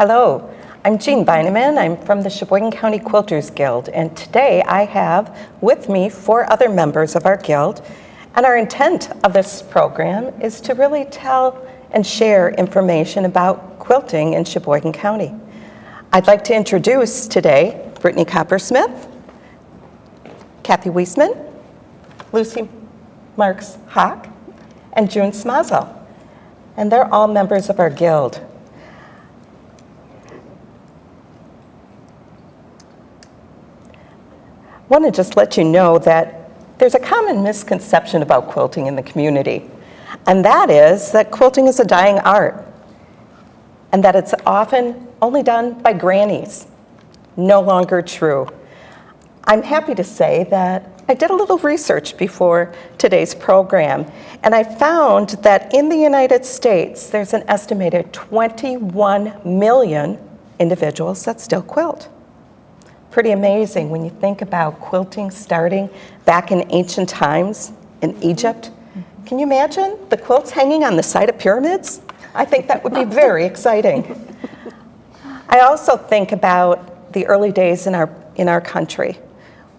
Hello, I'm Jean Beineman. I'm from the Sheboygan County Quilters Guild, and today I have with me four other members of our guild. And our intent of this program is to really tell and share information about quilting in Sheboygan County. I'd like to introduce today Brittany Coppersmith, Kathy Weisman, Lucy Marks Hawk, and June Smazel. And they're all members of our guild. Want to just let you know that there's a common misconception about quilting in the community, and that is that quilting is a dying art, and that it's often only done by grannies. No longer true. I'm happy to say that I did a little research before today's program, and I found that in the United States, there's an estimated 21 million individuals that still quilt. Pretty amazing when you think about quilting starting back in ancient times in Egypt. Mm-hmm. Can you imagine the quilts hanging on the side of pyramids? I think that would be very exciting. I also think about the early days in our, in our country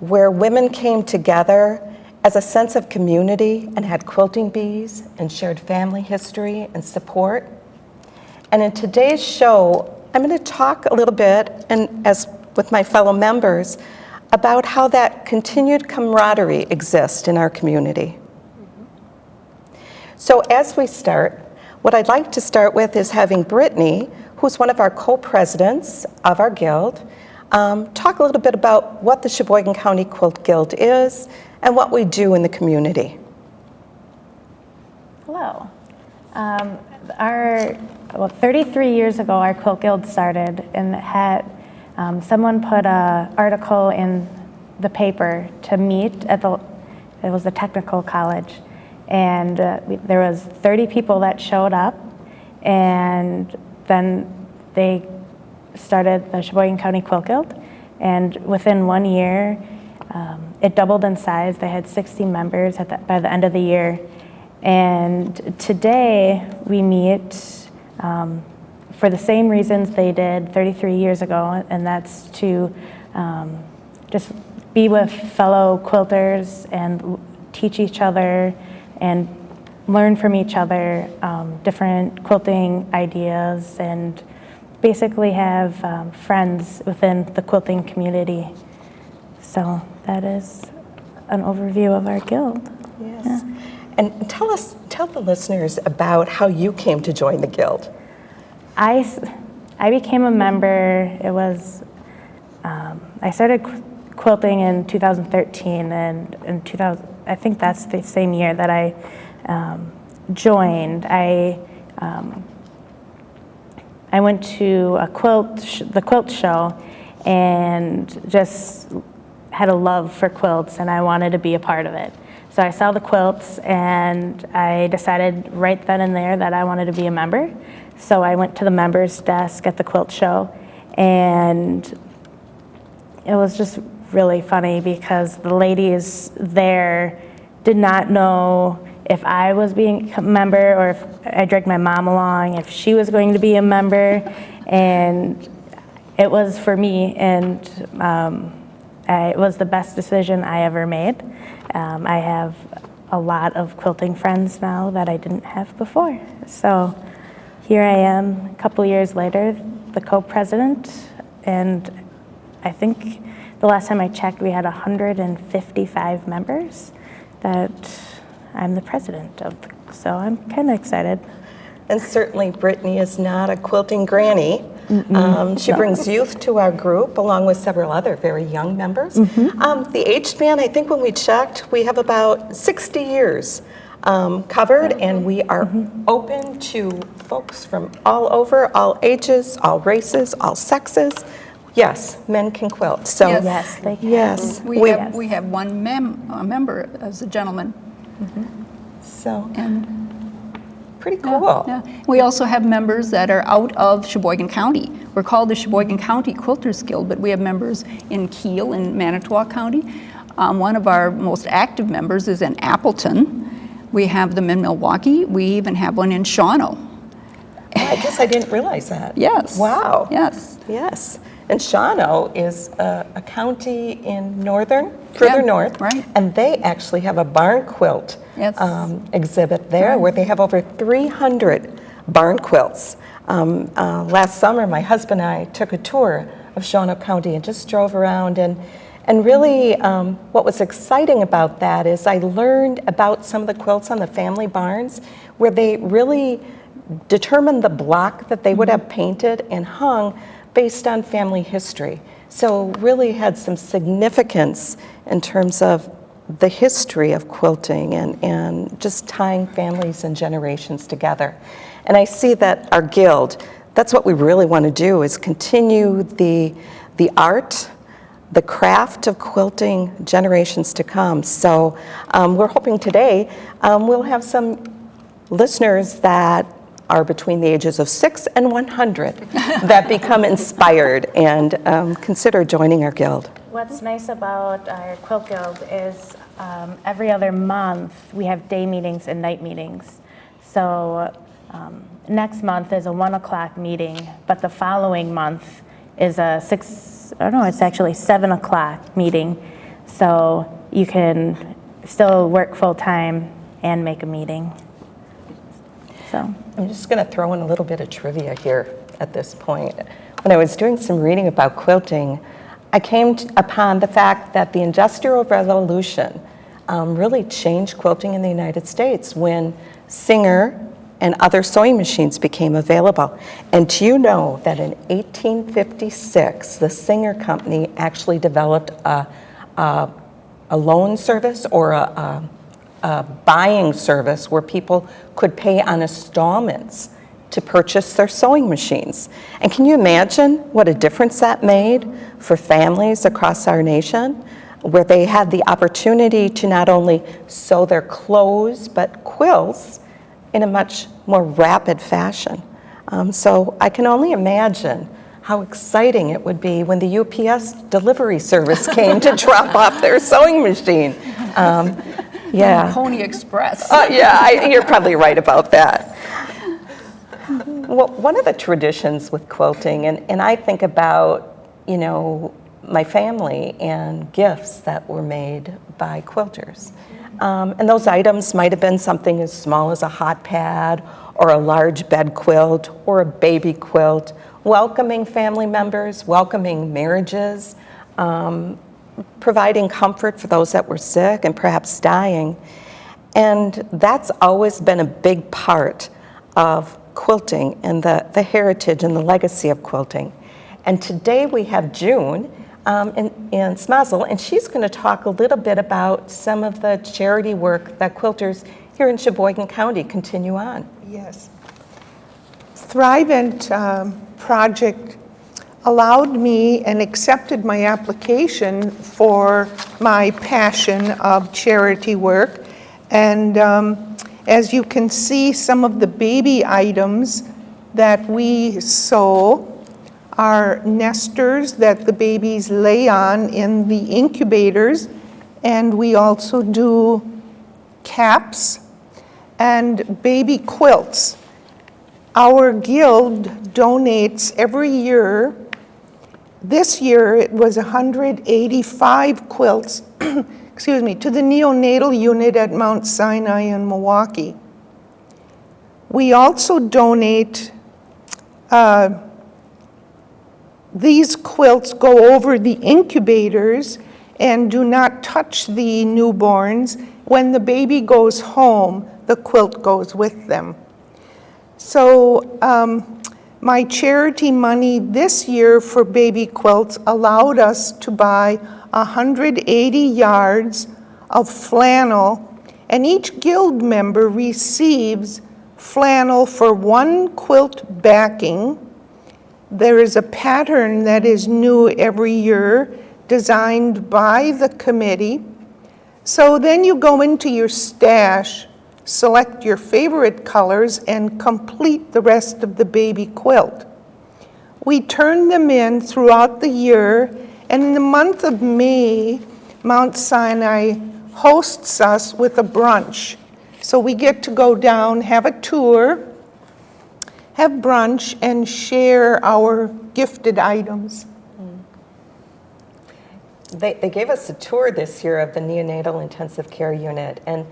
where women came together as a sense of community and had quilting bees and shared family history and support. And in today's show, I'm going to talk a little bit, and as with my fellow members about how that continued camaraderie exists in our community. So as we start, what I'd like to start with is having Brittany, who's one of our co-presidents of our guild, um, talk a little bit about what the Sheboygan County Quilt Guild is and what we do in the community. Hello. Um, our, well, 33 years ago, our Quilt Guild started and had um, someone put an article in the paper to meet at the, it was the technical college, and uh, we, there was 30 people that showed up, and then they started the Sheboygan County Quilt Guild, and within one year, um, it doubled in size. They had 60 members the, by the end of the year, and today we meet um, for the same reasons they did 33 years ago, and that's to um, just be with fellow quilters and teach each other and learn from each other um, different quilting ideas and basically have um, friends within the quilting community. So that is an overview of our guild. Yes. Yeah. And tell us, tell the listeners about how you came to join the guild. I, I became a member, it was, um, I started qu quilting in 2013 and in 2000, I think that's the same year that I um, joined. I, um, I went to a quilt, the quilt show and just had a love for quilts and I wanted to be a part of it. So I saw the quilts and I decided right then and there that I wanted to be a member. So I went to the members desk at the quilt show and it was just really funny because the ladies there did not know if I was being a member or if I dragged my mom along, if she was going to be a member. And it was for me and um, I, it was the best decision I ever made. Um, I have a lot of quilting friends now that I didn't have before. So here I am, a couple years later, the co-president, and I think the last time I checked, we had 155 members that I'm the president of. So I'm kind of excited. And certainly Brittany is not a quilting granny. Um, she no. brings youth to our group along with several other very young members. Mm -hmm. um, the age span, I think when we checked, we have about 60 years um, covered and we are mm -hmm. open to folks from all over, all ages, all races, all sexes. Yes, men can quilt. So yes, yes they can. Yes, we, we have we have one mem a member as a gentleman. Mm -hmm. So and pretty cool. Yeah, yeah, We also have members that are out of Sheboygan County. We're called the Sheboygan County Quilters Guild, but we have members in Kiel in Manitowoc County. Um, one of our most active members is in Appleton. We have them in Milwaukee. We even have one in Shawano. I guess I didn't realize that. Yes. Wow. Yes. Yes. And Shawano is a, a county in northern, further Yeah, north. right. And they actually have a barn quilt Yes. um, exhibit there where they have over 300 barn quilts. Um, uh, last summer, my husband and I took a tour of Shawano County and just drove around. And, and really, um, what was exciting about that is I learned about some of the quilts on the family barns where they really determined the block that they would have painted and hung based on family history. So really had some significance in terms of the history of quilting and, and just tying families and generations together. And I see that our guild, that's what we really want to do is continue the, the art, the craft of quilting generations to come. So um, we're hoping today um, we'll have some listeners that are between the ages of six and 100 that become inspired and um, consider joining our guild. What's nice about our quilt guild is um, every other month we have day meetings and night meetings. So um, next month is a one o'clock meeting, but the following month is a six, I don't know, it's actually seven o'clock meeting. So you can still work full time and make a meeting. So. I'm just going to throw in a little bit of trivia here at this point. When I was doing some reading about quilting, I came upon the fact that the Industrial Revolution um, really changed quilting in the United States when Singer and other sewing machines became available. And do you know that in 1856, the Singer Company actually developed a, a, a loan service or a, a a buying service where people could pay on installments to purchase their sewing machines. And can you imagine what a difference that made for families across our nation, where they had the opportunity to not only sew their clothes, but quilts in a much more rapid fashion. Um, so I can only imagine how exciting it would be when the UPS delivery service came to drop off their sewing machine. Um, yeah. Pony Express. Uh, yeah, I, you're probably right about that. Well, one of the traditions with quilting, and, and I think about, you know, my family and gifts that were made by quilters. Um, and those items might have been something as small as a hot pad or a large bed quilt or a baby quilt, welcoming family members, welcoming marriages, um, providing comfort for those that were sick and perhaps dying. And that's always been a big part of quilting and the, the heritage and the legacy of quilting. And today we have June um, in, Smazel, and she's going to talk a little bit about some of the charity work that quilters here in Sheboygan County continue on. Yes. Thrivent um, project allowed me and accepted my application for my passion of charity work. And um, as you can see, some of the baby items that we sew are nesters that the babies lay on in the incubators. And we also do caps and baby quilts. Our guild donates every year. This year it was 185 quilts, excuse me, to the neonatal unit at Mount Sinai in Milwaukee. We also donate, uh, these quilts go over the incubators and do not touch the newborns. When the baby goes home, the quilt goes with them. So um, my charity money this year for baby quilts allowed us to buy 180 yards of flannel, and each guild member receives flannel for one quilt backing. There is a pattern that is new every year, designed by the committee. So then you go into your stash, select your favorite colors, and complete the rest of the baby quilt. We turn them in throughout the year, and in the month of May, Mount Sinai hosts us with a brunch. So we get to go down, have a tour, have brunch and share our gifted items. They, they gave us a tour this year of the neonatal intensive care unit, and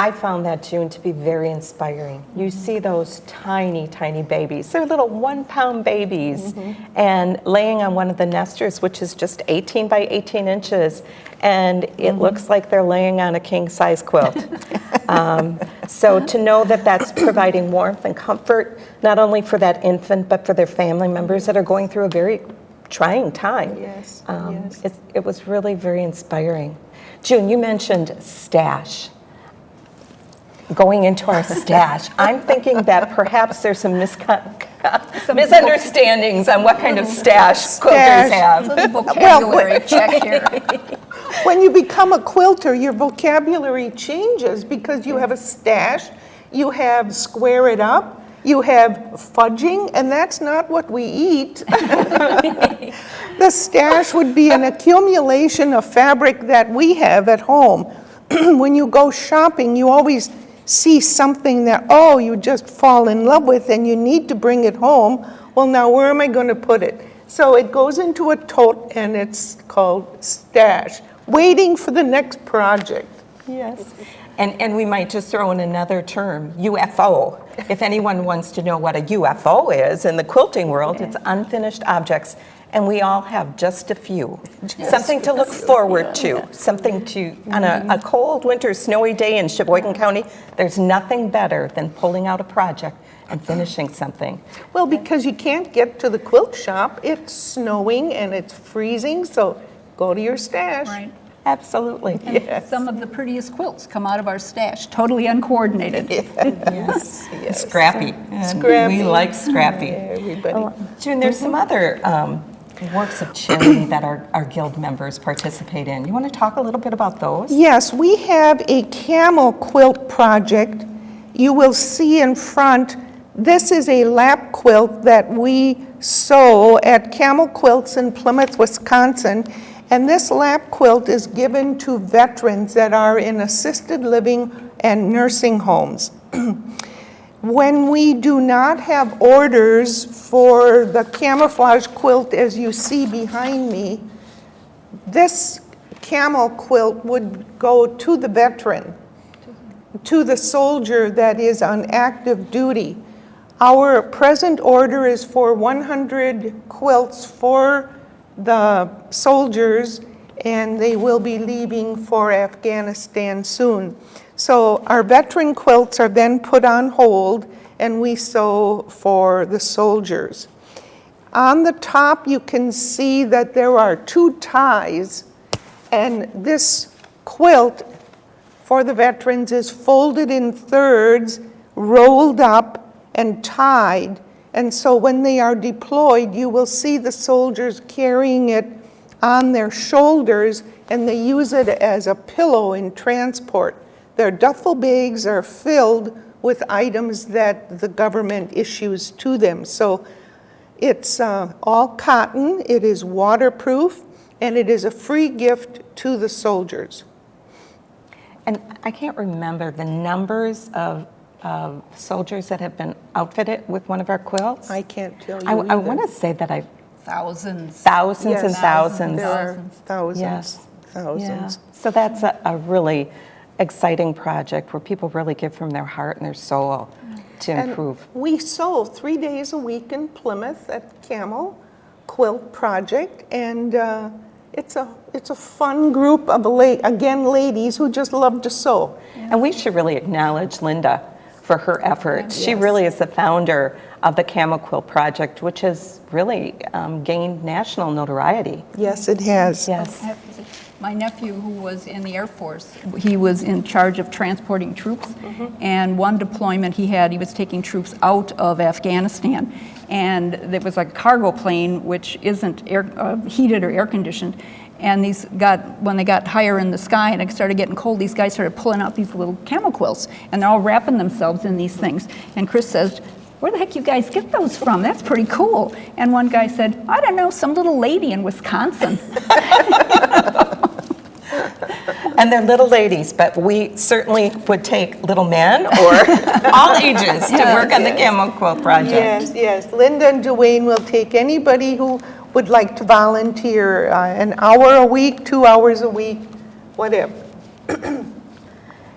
I found that, June, to be very inspiring. You see those tiny, tiny babies. They're little one pound babies, and laying on one of the nesters, which is just 18 by 18 inches, and it looks like they're laying on a king size quilt. um, so to know that that's providing warmth and comfort, not only for that infant, but for their family members that are going through a very trying time. Yes, Um, yes. It, it was really very inspiring. June, you mentioned stash. Going into our stash, I'm thinking that perhaps there's some miscon- misunderstandings on what kind of stash quilters have. Vocabulary check here. When you become a quilter, your vocabulary changes because you have a stash, you have square it up, you have fudging, and that's not what we eat. The stash would be an accumulation of fabric that we have at home. When you go shopping, you always see something that, oh, you just fall in love with and you need to bring it home. Well, now where am I going to put it? So it goes into a tote and it's called stash, waiting for the next project. Yes. And, and we might just throw in another term, UFO. If anyone wants to know what a UFO is in the quilting world, it's unfinished objects. And we all have just a few. Something to look forward to, something to, on a, a cold winter snowy day in Sheboygan County, there's nothing better than pulling out a project and finishing something. Well, because you can't get to the quilt shop, it's snowing and it's freezing, so go to your stash. Right. Absolutely. And some of the prettiest quilts come out of our stash, totally uncoordinated. Yes. Scrappy. And Scrappy. We like scrappy. Everybody. June, there's some other um, works of charity that our, our guild members participate in. You want to talk a little bit about those? Yes, we have a camo quilt project. You will see in front, this is a lap quilt that we sew at Camo Quilts in Plymouth, Wisconsin. And this lap quilt is given to veterans that are in assisted living and nursing homes. When we do not have orders for the camouflage quilt as you see behind me, this camo quilt would go to the veteran, to the soldier that is on active duty. Our present order is for 100 quilts for the soldiers, and they will be leaving for Afghanistan soon. So our veteran quilts are then put on hold, and we sew for the soldiers. On the top, you can see that there are two ties, and this quilt for the veterans is folded in thirds, rolled up, and tied. And so when they are deployed, you will see the soldiers carrying it on their shoulders, and they use it as a pillow in transport. Their duffel bags are filled with items that the government issues to them. So it's uh, all cotton, it is waterproof, and it is a free gift to the soldiers. And I can't remember the numbers of, of soldiers that have been outfitted with one of our quilts. I can't tell you I, I want to say that I, Thousands. thousands and thousands. There are thousands, Yes. Yeah. thousands. So that's a, a really exciting project where people really give from their heart and their soul to And improve. We sew three days a week in Plymouth at Camo Quilt Project, and uh, it's a, it's a fun group of, la- again, ladies who just love to sew. And we should really acknowledge Linda for her efforts. She really is the founder of the Camo Quilt Project, which has really um, gained national notoriety. Yes, it has. Yes. My nephew, who was in the Air Force, he was in charge of transporting troops. Mm -hmm. And one deployment he had, he was taking troops out of Afghanistan. And there was a cargo plane which isn't air, uh, heated or air conditioned. And these got, when they got higher in the sky and it started getting cold, these guys started pulling out these little camo quilts. And they're all wrapping themselves in these things. And Chris says, where the heck you guys get those from? That's pretty cool. And one guy said, I don't know, some little lady in Wisconsin. And they're little ladies, but we certainly would take little men or all ages to work on the camo quilt project. Yes, yes. Linda and Dwayne will take anybody who would like to volunteer, uh, an hour a week, two hours a week, whatever.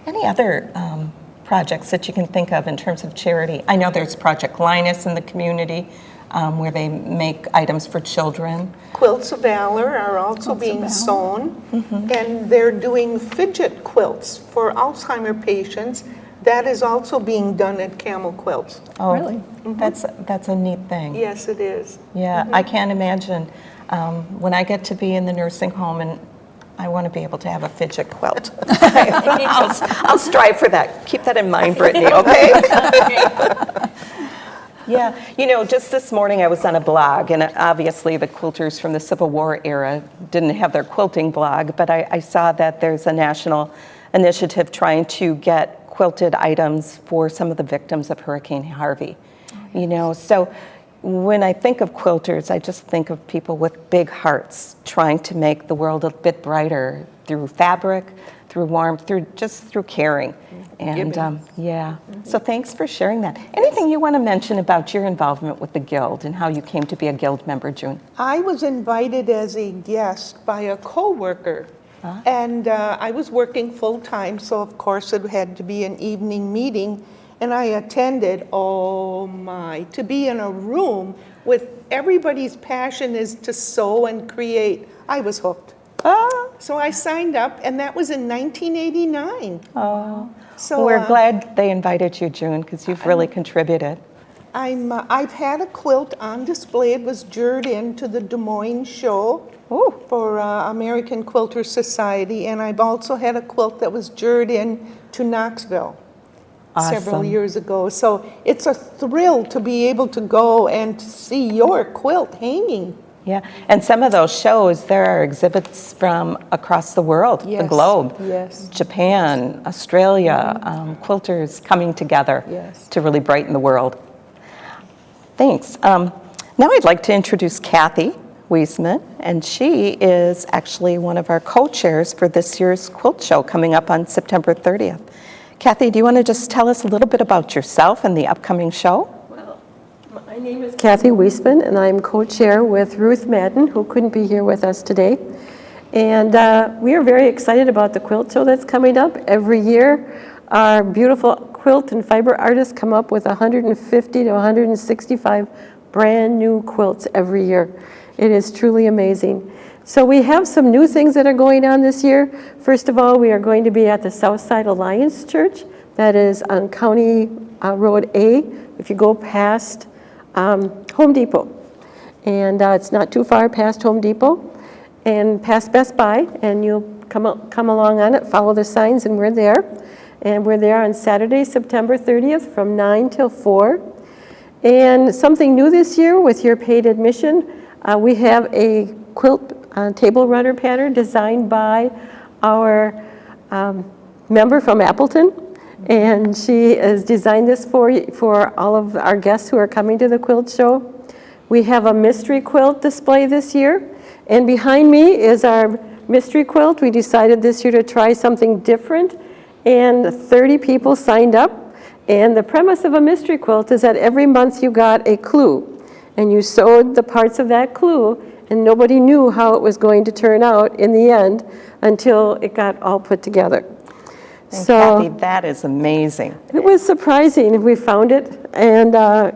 Any other um, projects that you can think of in terms of charity? I know there's Project Linus in the community um, where they make items for children. Quilts of Valor are also being sewn, and they're doing fidget quilts for Alzheimer patients. That is also being done at Camo Quilts. Oh, Really? That's, that's a neat thing. Yes, it is. Yeah, I can't imagine um, when I get to be in the nursing home and I want to be able to have a fidget quilt. I'll, I'll strive for that. Keep that in mind, Brittany, okay? Yeah, you know, just this morning I was on a blog, and obviously the quilters from the Civil War era didn't have their quilting blog, but I, I saw that there's a national initiative trying to get quilted items for some of the victims of Hurricane Harvey. Oh, you know, so when I think of quilters, I just think of people with big hearts trying to make the world a bit brighter through fabric, through warmth, through just through caring. And um, yeah, so thanks for sharing that. Anything you want to mention about your involvement with the Guild and how you came to be a Guild member, June? I was invited as a guest by a coworker, and uh, I was working full-time, so of course it had to be an evening meeting, and I attended, oh my, to be in a room with everybody's passion is to sew and create, I was hooked. Oh, So I signed up, and that was in 1989. oh. So we're uh, glad they invited you, June, because you've really contributed. I'm, uh, I've had a quilt on display. It was juried into the Des Moines show Ooh. for uh, American Quilter Society, and I've also had a quilt that was juried in to Knoxville several years ago. So it's a thrill to be able to go and to see your quilt hanging. Yeah, and some of those shows, there are exhibits from across the world, the globe. yes. Japan, Australia, um, quilters coming together Yes. to really brighten the world. Thanks. Um, now I'd like to introduce Kathy Wiesman, and she is actually one of our co-chairs for this year's quilt show coming up on September 30th. Kathy, do you want to just tell us a little bit about yourself and the upcoming show? My name is Kathy Weisman, and I'm co-chair with Ruth Madden, who couldn't be here with us today. And uh, we are very excited about the quilt show that's coming up. Every year, our beautiful quilt and fiber artists come up with 150 to 165 brand-new quilts every year. It is truly amazing. So we have some new things that are going on this year. First of all, we are going to be at the Southside Alliance Church. That is on County uh, Road A, if you go past um, Home Depot. And uh, it's not too far past Home Depot and past Best Buy, and you'll come, come along on it, follow the signs, and we're there. And we're there on Saturday, September 30th, from 9 till 4. And something new this year with your paid admission, uh, we have a quilt uh, table runner pattern designed by our um, member from Appleton. And she has designed this for, for all of our guests who are coming to the quilt show. We have a mystery quilt display this year. And behind me is our mystery quilt. We decided this year to try something different. And 30 people signed up. And the premise of a mystery quilt is that every month you got a clue. And you sewed the parts of that clue, and nobody knew how it was going to turn out in the end until it got all put together. And So Kathy, that is amazing. it was surprising. We found it and uh,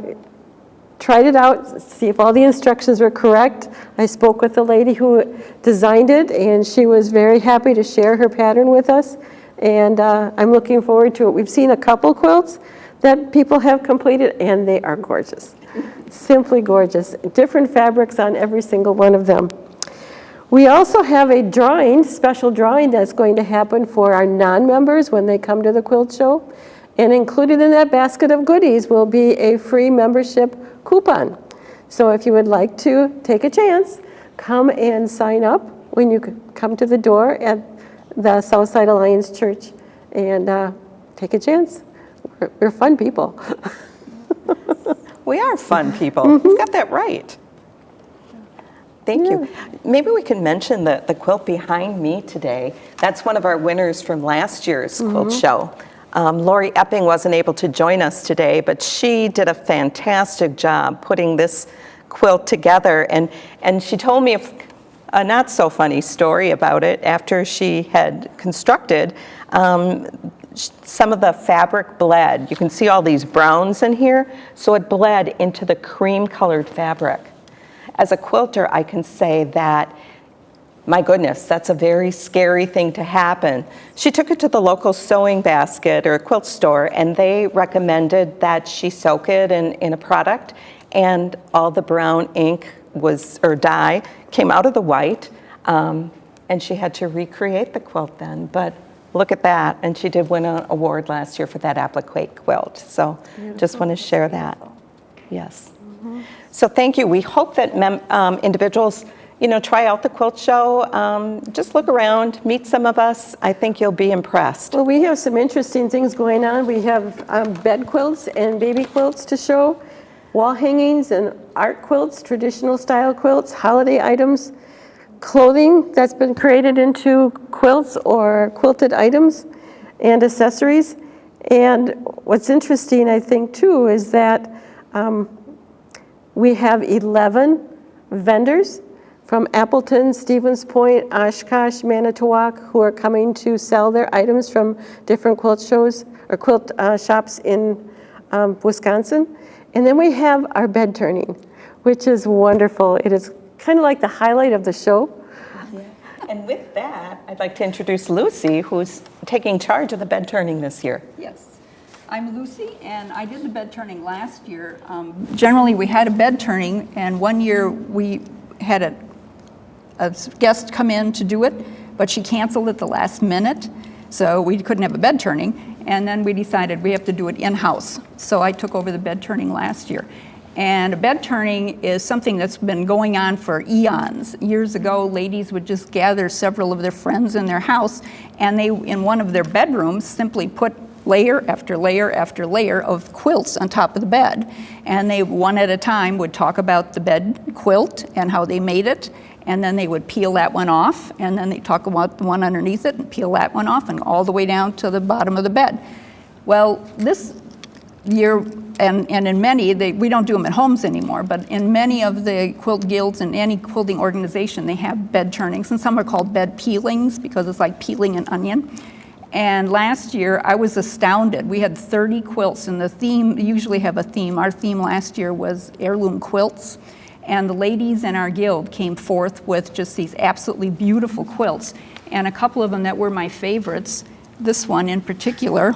tried it out, see if all the instructions were correct. I spoke with the lady who designed it, and she was very happy to share her pattern with us. And uh, I'm looking forward to it. We've seen a couple quilts that people have completed, and they are gorgeous. Simply gorgeous. Different fabrics on every single one of them. We also have a drawing, special drawing that's going to happen for our non-members when they come to the quilt show. And included in that basket of goodies will be a free membership coupon. So if you would like to take a chance, come and sign up when you come to the door at the Southside Alliance Church and uh, take a chance. We're- We're fun people. We are fun people. You got that right. Thank you. Maybe we can mention the, the quilt behind me today. That's one of our winners from last year's quilt show. Um, Lori Epping wasn't able to join us today, but she did a fantastic job putting this quilt together. And, and she told me a, a not so funny story about it after she had constructed. Um, some of the fabric bled. You can see all these browns in here. So it bled into the cream colored fabric. As a quilter, I can say that, my goodness, that's a very scary thing to happen. She took it to the local sewing basket or quilt store, and they recommended that she soak it in, in a product, and all the brown ink was, or dye, came out of the white, um, and she had to recreate the quilt then. But look at that, and she did win an award last year for that applique quilt. So just want to share that. Yes. So thank you. We hope that mem- um, individuals, you know, try out the quilt show. Um, just look around, meet some of us. I think you'll be impressed. Well, we have some interesting things going on. We have um, bed quilts and baby quilts to show, wall hangings and art quilts, traditional style quilts, holiday items, clothing that's been created into quilts or quilted items, and accessories. And what's interesting, I think, too, is that um, we have 11 vendors from Appleton, Stevens Point, Oshkosh, Manitowoc, who are coming to sell their items from different quilt shows or quilt uh, shops in um, Wisconsin. And then we have our bed turning, which is wonderful. It is kind of like the highlight of the show. And with that, I'd like to introduce Lucy, who's taking charge of the bed turning this year. Yes. I'm Lucy, and I did the bed turning last year. Um, Generally, we had a bed turning, and one year we had a, a guest come in to do it, but she canceled at the last minute, so we couldn't have a bed turning. And then we decided we have to do it in-house. So I took over the bed turning last year. And a bed turning is something that's been going on for eons. Years ago, ladies would just gather several of their friends in their house, and they, in one of their bedrooms, simply put layer after layer after layer of quilts on top of the bed. And they, one at a time, would talk about the bed quilt and how they made it, and then they would peel that one off, and then they talk about the one underneath it and peel that one off, and all the way down to the bottom of the bed. Well, this year, and, and in many, they, we don't do them at homes anymore, but in many of the quilt guilds and any quilting organization, they have bed turnings, and some are called bed peelings because it's like peeling an onion. And last year, I was astounded. We had 30 quilts, and the theme, usually have a theme. Our theme last year was heirloom quilts. And the ladies in our guild came forth with just these absolutely beautiful quilts. And a couple of them that were my favorites, this one in particular,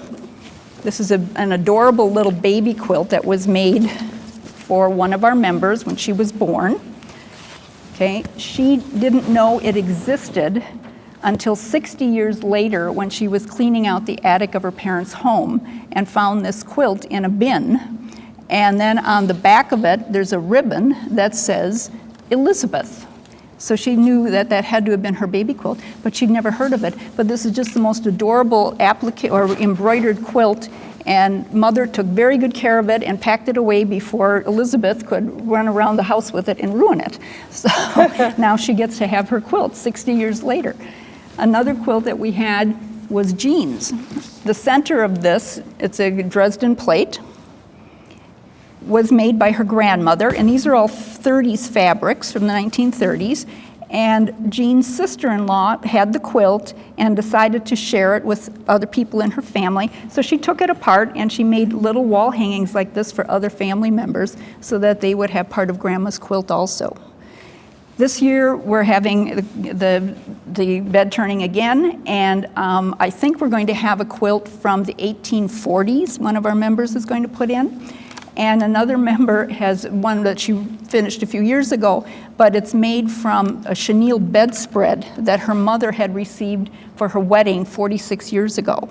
this is a, an adorable little baby quilt that was made for one of our members when she was born. Okay, she didn't know it existed until 60 years later when she was cleaning out the attic of her parents' home and found this quilt in a bin. And then on the back of it, there's a ribbon that says Elizabeth. So she knew that that had to have been her baby quilt, but she'd never heard of it. But this is just the most adorable applique or embroidered quilt, and mother took very good care of it and packed it away before Elizabeth could run around the house with it and ruin it. So now she gets to have her quilt 60 years later. Another quilt that we had was Jean's. The center of this, it's a Dresden plate, was made by her grandmother, and these are all 30s fabrics from the 1930s. And Jean's sister-in-law had the quilt and decided to share it with other people in her family. So she took it apart and she made little wall hangings like this for other family members so that they would have part of grandma's quilt also. This year, we're having the, the, the bed turning again, and um, I think we're going to have a quilt from the 1840s, one of our members is going to put in. And another member has one that she finished a few years ago, but it's made from a chenille bedspread that her mother had received for her wedding 46 years ago.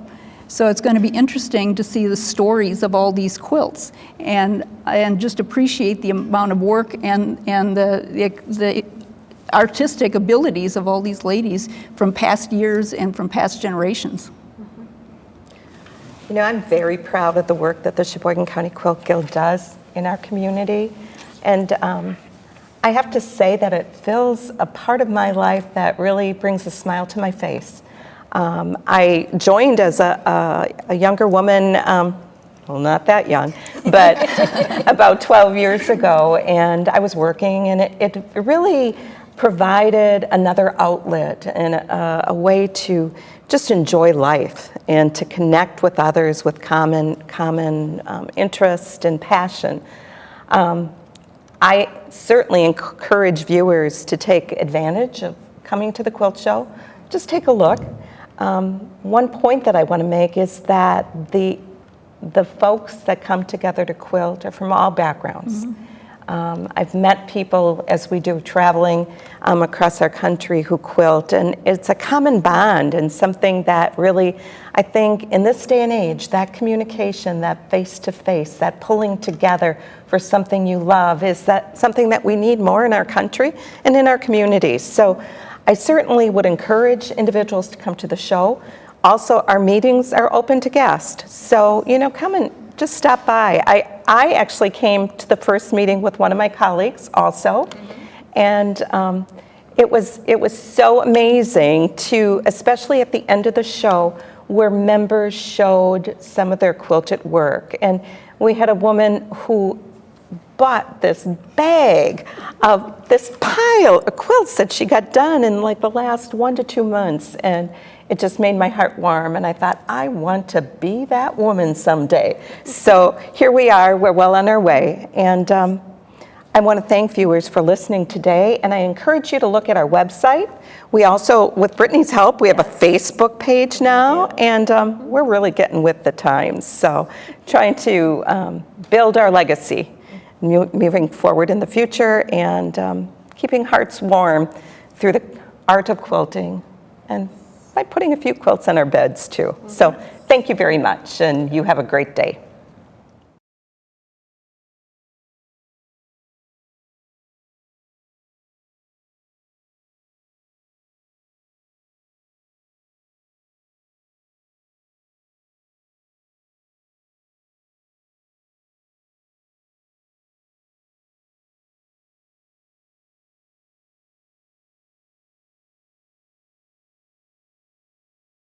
So it's going to be interesting to see the stories of all these quilts and, and just appreciate the amount of work and, and the, the, the artistic abilities of all these ladies from past years and from past generations. You know, I'm very proud of the work that the Sheboygan County Quilt Guild does in our community. And um, I have to say that it fills a part of my life that really brings a smile to my face. Um, I joined as a, a, a younger woman, um, well, not that young, but about 12 years ago, and I was working, and it, it really provided another outlet and a, a way to just enjoy life and to connect with others with common, common um, interest and passion. Um, I certainly encourage viewers to take advantage of coming to the quilt show. Just take a look. Um, one point that I want to make is that the, the folks that come together to quilt are from all backgrounds. Um, I've met people as we do traveling um, across our country who quilt, and it's a common bond and something that really, I think, in this day and age, that communication, that face to face, that pulling together for something you love is that something that we need more in our country and in our communities. So I certainly would encourage individuals to come to the show. Also, our meetings are open to guests. So, you know, come and just stop by. I, I actually came to the first meeting with one of my colleagues also. And um, it, was, it was so amazing to, especially at the end of the show, where members showed some of their quilted work. And we had a woman who bought this bag of this pile of quilts that she got done in like the last one to two months. And it just made my heart warm. And I thought, I want to be that woman someday. So here we are, we're well on our way. And um, I want to thank viewers for listening today. And I encourage you to look at our website. We also, with Brittany's help, we have a Facebook page now. And um, we're really getting with the times. So trying to um, build our legacy moving forward in the future and um, keeping hearts warm through the art of quilting and by putting a few quilts on our beds too. So thank you very much and you have a great day.